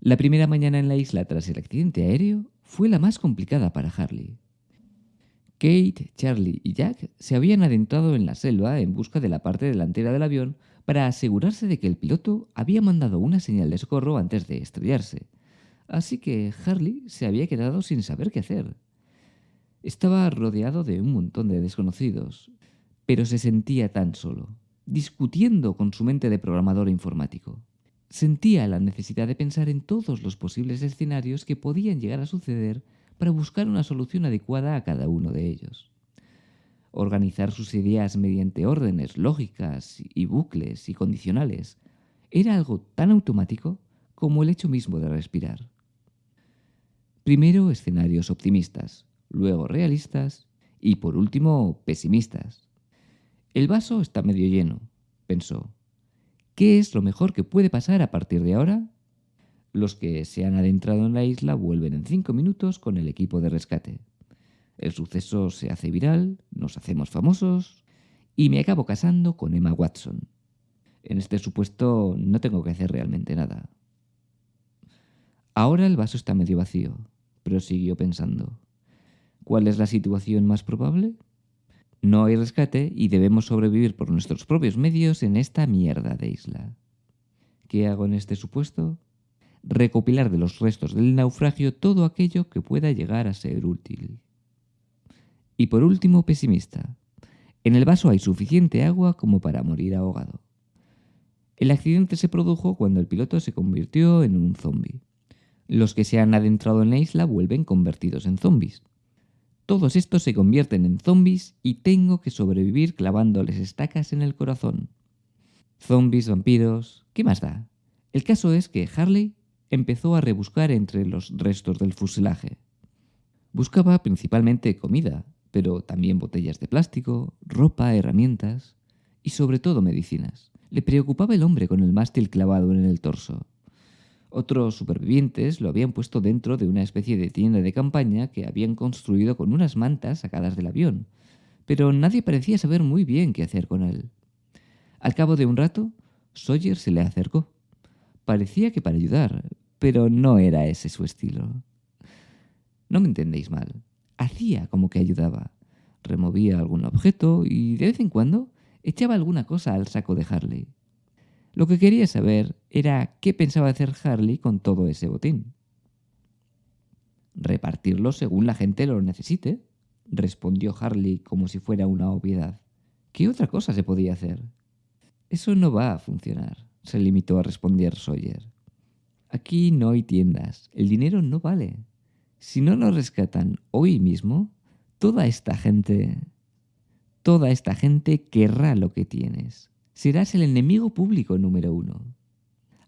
La primera mañana en la isla tras el accidente aéreo fue la más complicada para Harley. Kate, Charlie y Jack se habían adentrado en la selva en busca de la parte delantera del avión para asegurarse de que el piloto había mandado una señal de socorro antes de estrellarse. Así que Harley se había quedado sin saber qué hacer. Estaba rodeado de un montón de desconocidos, pero se sentía tan solo, discutiendo con su mente de programador informático. Sentía la necesidad de pensar en todos los posibles escenarios que podían llegar a suceder para buscar una solución adecuada a cada uno de ellos. Organizar sus ideas mediante órdenes lógicas y bucles y condicionales era algo tan automático como el hecho mismo de respirar. Primero escenarios optimistas, luego realistas y por último pesimistas. El vaso está medio lleno, pensó. ¿Qué es lo mejor que puede pasar a partir de ahora? Los que se han adentrado en la isla vuelven en cinco minutos con el equipo de rescate. El suceso se hace viral, nos hacemos famosos y me acabo casando con Emma Watson. En este supuesto no tengo que hacer realmente nada. Ahora el vaso está medio vacío, prosiguió pensando. ¿Cuál es la situación más probable? No hay rescate y debemos sobrevivir por nuestros propios medios en esta mierda de isla. ¿Qué hago en este supuesto? Recopilar de los restos del naufragio todo aquello que pueda llegar a ser útil. Y por último, pesimista. En el vaso hay suficiente agua como para morir ahogado. El accidente se produjo cuando el piloto se convirtió en un zombie. Los que se han adentrado en la isla vuelven convertidos en zombies. Todos estos se convierten en zombies y tengo que sobrevivir clavándoles estacas en el corazón. Zombies, vampiros, ¿qué más da? El caso es que Harley empezó a rebuscar entre los restos del fuselaje. Buscaba principalmente comida, pero también botellas de plástico, ropa, herramientas y sobre todo medicinas. Le preocupaba el hombre con el mástil clavado en el torso. Otros supervivientes lo habían puesto dentro de una especie de tienda de campaña que habían construido con unas mantas sacadas del avión, pero nadie parecía saber muy bien qué hacer con él. Al cabo de un rato, Sawyer se le acercó. Parecía que para ayudar, pero no era ese su estilo. No me entendéis mal. Hacía como que ayudaba. Removía algún objeto y de vez en cuando echaba alguna cosa al saco de Harley. Lo que quería saber era qué pensaba hacer Harley con todo ese botín. Repartirlo según la gente lo necesite, respondió Harley como si fuera una obviedad. ¿Qué otra cosa se podía hacer? Eso no va a funcionar, se limitó a responder Sawyer. Aquí no hay tiendas, el dinero no vale. Si no nos rescatan hoy mismo, toda esta gente... Toda esta gente querrá lo que tienes serás el enemigo público número uno.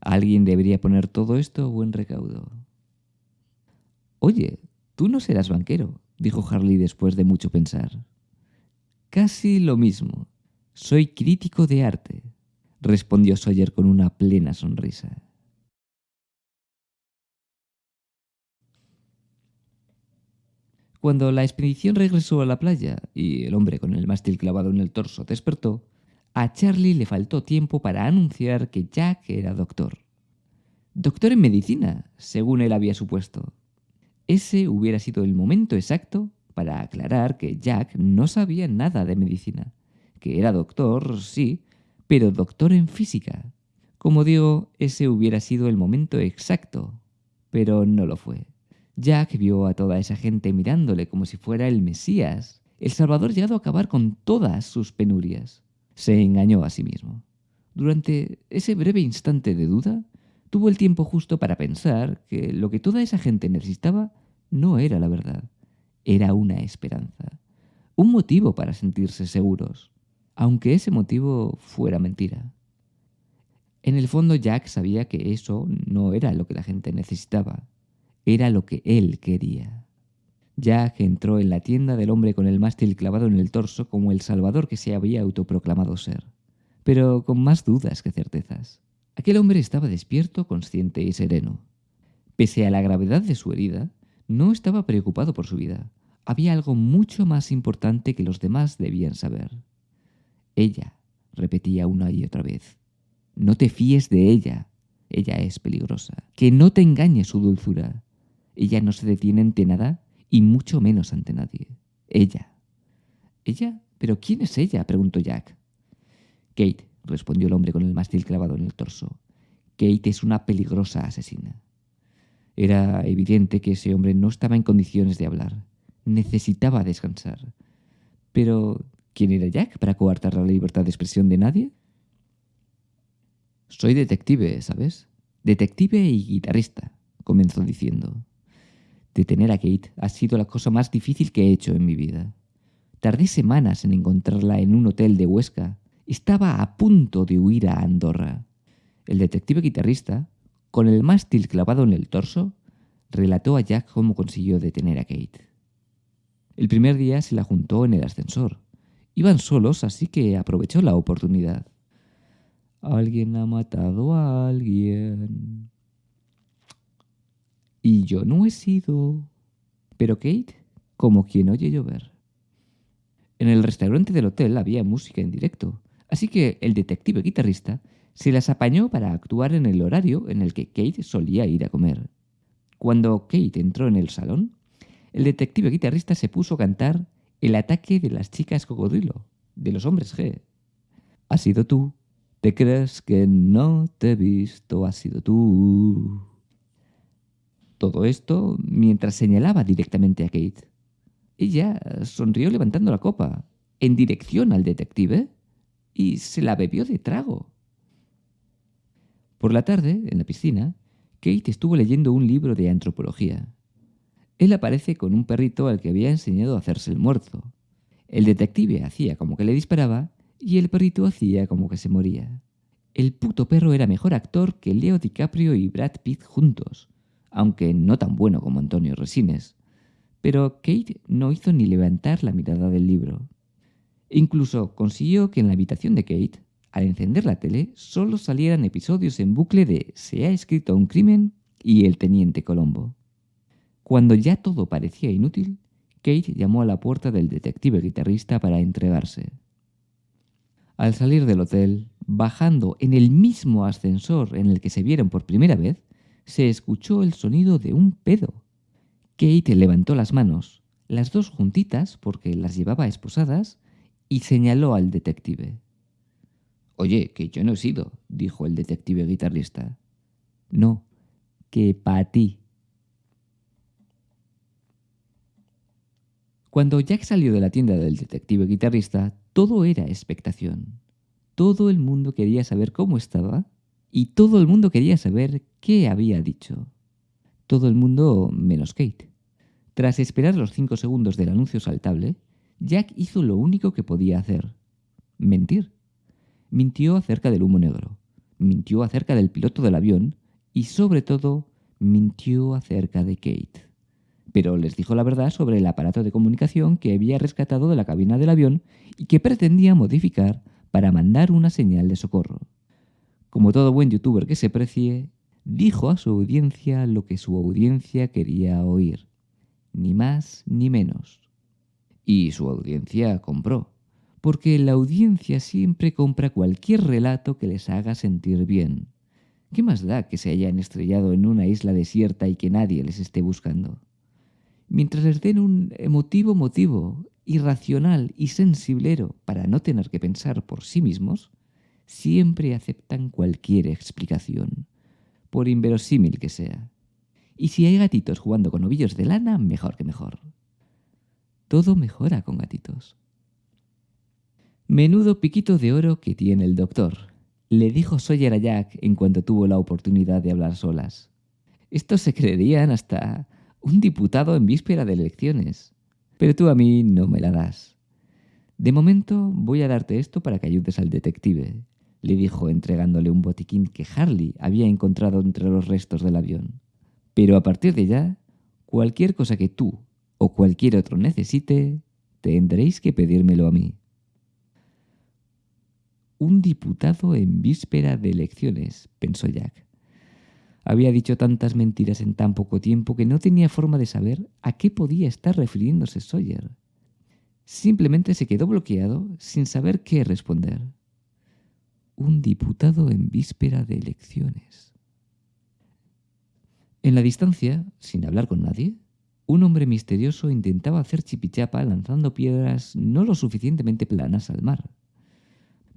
Alguien debería poner todo esto a buen recaudo. Oye, tú no serás banquero, dijo Harley después de mucho pensar. Casi lo mismo. Soy crítico de arte, respondió Sawyer con una plena sonrisa. Cuando la expedición regresó a la playa y el hombre con el mástil clavado en el torso despertó, a Charlie le faltó tiempo para anunciar que Jack era doctor. Doctor en medicina, según él había supuesto. Ese hubiera sido el momento exacto para aclarar que Jack no sabía nada de medicina, que era doctor, sí, pero doctor en física. Como digo, ese hubiera sido el momento exacto, pero no lo fue. Jack vio a toda esa gente mirándole como si fuera el Mesías, el Salvador llegado a acabar con todas sus penurias se engañó a sí mismo. Durante ese breve instante de duda, tuvo el tiempo justo para pensar que lo que toda esa gente necesitaba no era la verdad, era una esperanza, un motivo para sentirse seguros, aunque ese motivo fuera mentira. En el fondo Jack sabía que eso no era lo que la gente necesitaba, era lo que él quería. Jack entró en la tienda del hombre con el mástil clavado en el torso como el salvador que se había autoproclamado ser, pero con más dudas que certezas. Aquel hombre estaba despierto, consciente y sereno. Pese a la gravedad de su herida, no estaba preocupado por su vida. Había algo mucho más importante que los demás debían saber. Ella, repetía una y otra vez. No te fíes de ella. ella es peligrosa. Que no te engañe su dulzura. Ella no se detiene ante nada y mucho menos ante nadie. Ella. ¿Ella? ¿Pero quién es ella? preguntó Jack. Kate, respondió el hombre con el mástil clavado en el torso. Kate es una peligrosa asesina. Era evidente que ese hombre no estaba en condiciones de hablar. Necesitaba descansar. Pero, ¿quién era Jack para coartar la libertad de expresión de nadie? Soy detective, ¿sabes? Detective y guitarrista, comenzó diciendo. Detener a Kate ha sido la cosa más difícil que he hecho en mi vida. Tardé semanas en encontrarla en un hotel de Huesca. Estaba a punto de huir a Andorra. El detective guitarrista, con el mástil clavado en el torso, relató a Jack cómo consiguió detener a Kate. El primer día se la juntó en el ascensor. Iban solos, así que aprovechó la oportunidad. Alguien ha matado a alguien. Y yo no he sido. Pero Kate, como quien oye llover. En el restaurante del hotel había música en directo, así que el detective guitarrista se las apañó para actuar en el horario en el que Kate solía ir a comer. Cuando Kate entró en el salón, el detective guitarrista se puso a cantar El ataque de las chicas cocodrilo, de los hombres G. Ha sido tú, ¿Te crees que no te he visto? Ha sido tú. Todo esto mientras señalaba directamente a Kate. Ella sonrió levantando la copa, en dirección al detective, y se la bebió de trago. Por la tarde, en la piscina, Kate estuvo leyendo un libro de antropología. Él aparece con un perrito al que había enseñado a hacerse el muerto. El detective hacía como que le disparaba y el perrito hacía como que se moría. El puto perro era mejor actor que Leo DiCaprio y Brad Pitt juntos, aunque no tan bueno como Antonio Resines. Pero Kate no hizo ni levantar la mirada del libro. Incluso consiguió que en la habitación de Kate, al encender la tele, solo salieran episodios en bucle de Se ha escrito un crimen y El Teniente Colombo. Cuando ya todo parecía inútil, Kate llamó a la puerta del detective guitarrista para entregarse. Al salir del hotel, bajando en el mismo ascensor en el que se vieron por primera vez, se escuchó el sonido de un pedo. Kate levantó las manos, las dos juntitas porque las llevaba esposadas, y señaló al detective. Oye, que yo no he sido, dijo el detective guitarrista. No, que para ti. Cuando Jack salió de la tienda del detective guitarrista, todo era expectación. Todo el mundo quería saber cómo estaba y todo el mundo quería saber qué había dicho. Todo el mundo menos Kate. Tras esperar los cinco segundos del anuncio saltable, Jack hizo lo único que podía hacer. Mentir. Mintió acerca del humo negro, mintió acerca del piloto del avión y sobre todo mintió acerca de Kate pero les dijo la verdad sobre el aparato de comunicación que había rescatado de la cabina del avión y que pretendía modificar para mandar una señal de socorro. Como todo buen youtuber que se precie, dijo a su audiencia lo que su audiencia quería oír, ni más ni menos. Y su audiencia compró, porque la audiencia siempre compra cualquier relato que les haga sentir bien. ¿Qué más da que se hayan estrellado en una isla desierta y que nadie les esté buscando? mientras les den un emotivo motivo irracional y sensiblero para no tener que pensar por sí mismos, siempre aceptan cualquier explicación, por inverosímil que sea. Y si hay gatitos jugando con ovillos de lana, mejor que mejor. Todo mejora con gatitos. Menudo piquito de oro que tiene el doctor, le dijo Sawyer a Jack en cuanto tuvo la oportunidad de hablar solas. Estos se creerían hasta un diputado en víspera de elecciones. Pero tú a mí no me la das. De momento voy a darte esto para que ayudes al detective, le dijo entregándole un botiquín que Harley había encontrado entre los restos del avión. Pero a partir de ya, cualquier cosa que tú o cualquier otro necesite, tendréis que pedírmelo a mí. Un diputado en víspera de elecciones, pensó Jack. Había dicho tantas mentiras en tan poco tiempo que no tenía forma de saber a qué podía estar refiriéndose Sawyer. Simplemente se quedó bloqueado sin saber qué responder. Un diputado en víspera de elecciones. En la distancia, sin hablar con nadie, un hombre misterioso intentaba hacer chipichapa lanzando piedras no lo suficientemente planas al mar.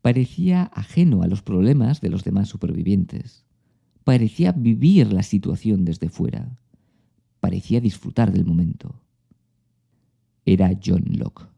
Parecía ajeno a los problemas de los demás supervivientes. Parecía vivir la situación desde fuera. Parecía disfrutar del momento. Era John Locke.